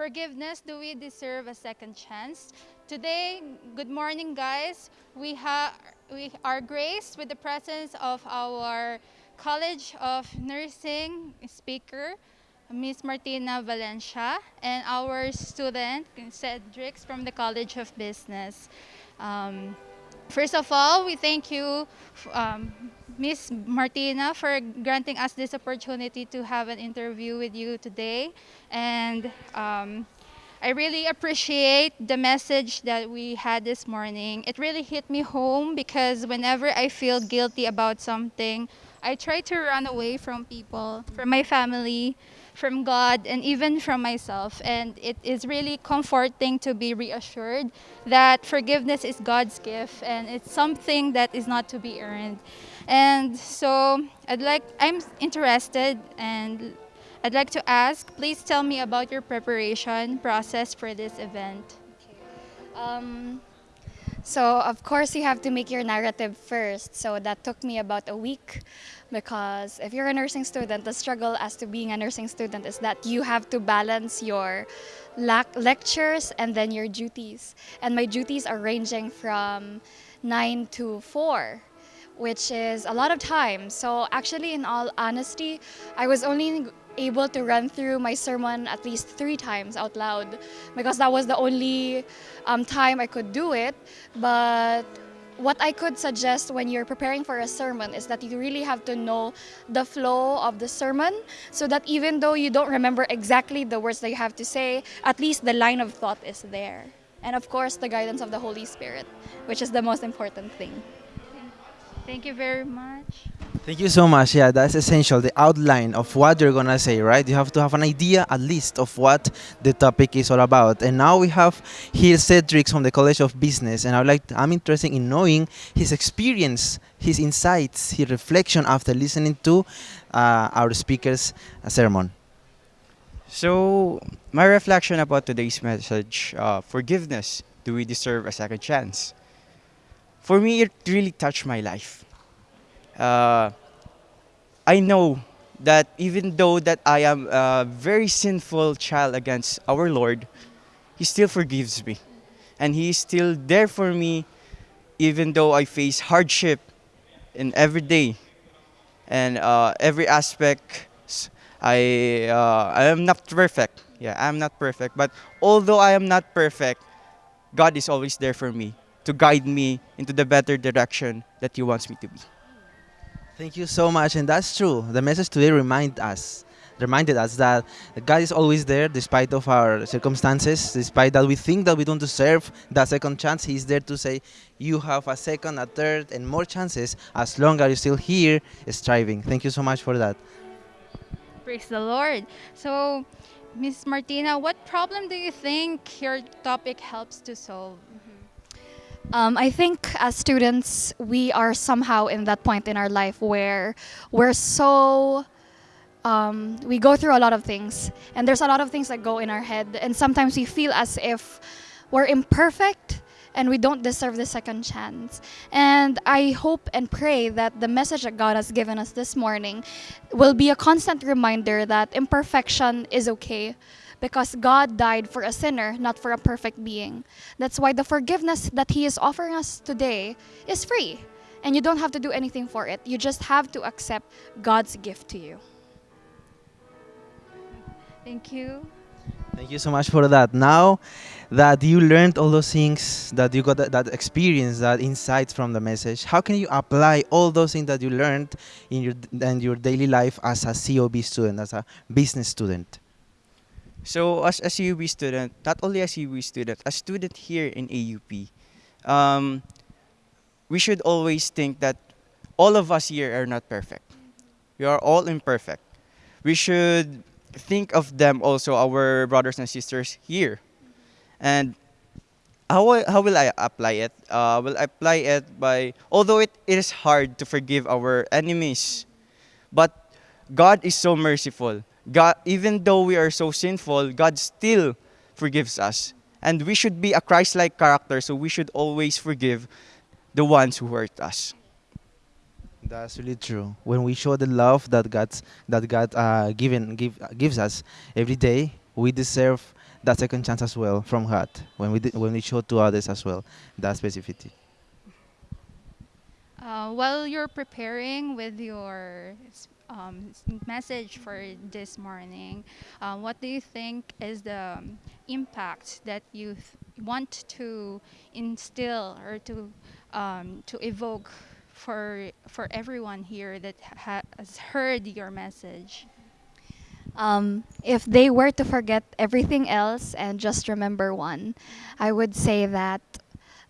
forgiveness, do we deserve a second chance? Today, good morning guys. We, have we are graced with the presence of our College of Nursing speaker, Miss Martina Valencia, and our student, Cedric from the College of Business. Um, first of all, we thank you, um, Miss Martina, for granting us this opportunity to have an interview with you today. And um, I really appreciate the message that we had this morning. It really hit me home because whenever I feel guilty about something, I try to run away from people, from my family, from God, and even from myself. And it is really comforting to be reassured that forgiveness is God's gift and it's something that is not to be earned. And so I'd like, I'm interested and I'd like to ask, please tell me about your preparation process for this event. Um, so of course you have to make your narrative first. So that took me about a week because if you're a nursing student, the struggle as to being a nursing student is that you have to balance your lectures and then your duties. And my duties are ranging from 9 to 4 which is a lot of time. So actually, in all honesty, I was only able to run through my sermon at least three times out loud because that was the only um, time I could do it. But what I could suggest when you're preparing for a sermon is that you really have to know the flow of the sermon so that even though you don't remember exactly the words that you have to say, at least the line of thought is there. And of course, the guidance of the Holy Spirit, which is the most important thing. Thank you very much. Thank you so much. Yeah, that's essential. The outline of what you're gonna say, right? You have to have an idea, at least, of what the topic is all about. And now we have here Cedric from the College of Business, and I would like to, I'm interested in knowing his experience, his insights, his reflection after listening to uh, our speaker's sermon. So, my reflection about today's message, uh, forgiveness. Do we deserve a second chance? For me, it really touched my life uh, I know that even though that I am a very sinful child against our Lord, He still forgives me. And He is still there for me even though I face hardship in every day and uh, every aspect. I, uh, I am not perfect. Yeah, I'm not perfect. But although I am not perfect, God is always there for me to guide me into the better direction that He wants me to be. Thank you so much, and that's true. The message today remind us, reminded us that God is always there despite of our circumstances, despite that we think that we don't deserve that second chance. He's there to say, you have a second, a third, and more chances as long as you're still here striving. Thank you so much for that. Praise the Lord. So, Miss Martina, what problem do you think your topic helps to solve? Um, I think as students, we are somehow in that point in our life where we're so um, we go through a lot of things, and there's a lot of things that go in our head, and sometimes we feel as if we're imperfect and we don't deserve the second chance. And I hope and pray that the message that God has given us this morning will be a constant reminder that imperfection is okay because God died for a sinner, not for a perfect being. That's why the forgiveness that He is offering us today is free. And you don't have to do anything for it. You just have to accept God's gift to you. Thank you. Thank you so much for that. Now that you learned all those things, that you got that, that, experience, that insights from the message, how can you apply all those things that you learned in your in your daily life as a COB student, as a business student? So as a CUB student, not only a CUB student, a student here in AUP, um, we should always think that all of us here are not perfect. We are all imperfect. We should think of them also, our brothers and sisters here. And how, how will I apply it? Uh, will I apply it by, although it, it is hard to forgive our enemies, but God is so merciful God, even though we are so sinful, God still forgives us. And we should be a Christ-like character, so we should always forgive the ones who hurt us. That's really true. When we show the love that God's that God uh, given give gives us every day, we deserve that second chance as well from God when we di- when we show to others as well that specificity. Uh, while you're preparing with your s- um, message for this morning, uh, what do you think is the um, impact that you want to instill or to um, to evoke for for everyone here that ha- has heard your message? Um, if they were to forget everything else and just remember one, I would say that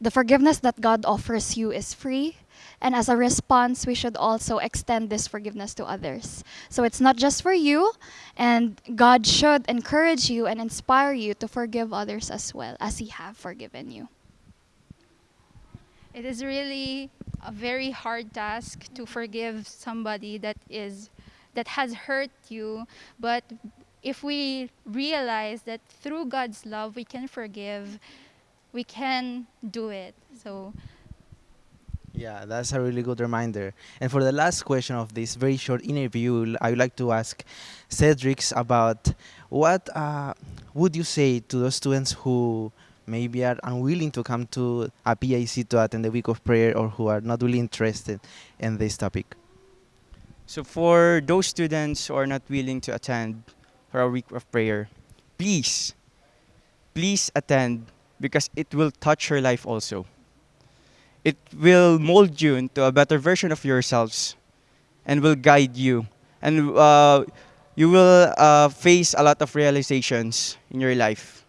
the forgiveness that God offers you is free. And as a response, we should also extend this forgiveness to others. So it's not just for you, and God should encourage you and inspire you to forgive others as well as He have forgiven you. It is really a very hard task to forgive somebody that is that has hurt you, but if we realize that through God's love we can forgive, we can do it. So Yeah, that's a really good reminder. And for the last question of this very short interview, I would like to ask Cedric about what uh, would you say to those students who maybe are unwilling to come to a PIC to attend the week of prayer or who are not really interested in this topic? So for those students who are not willing to attend for our week of prayer, please, please attend because it will touch your life also. It will mold you into a better version of yourselves and will guide you. And uh, you will uh, face a lot of realizations in your life.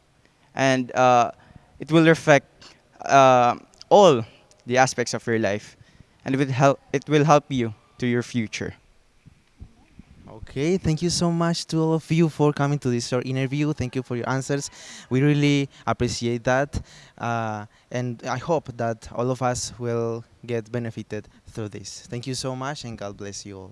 And uh, it will reflect uh, all the aspects of your life. And it will help, it will help you to your future. Okay, thank you so much to all of you for coming to this short interview. Thank you for your answers. We really appreciate that. Uh, and I hope that all of us will get benefited through this. Thank you so much and God bless you all.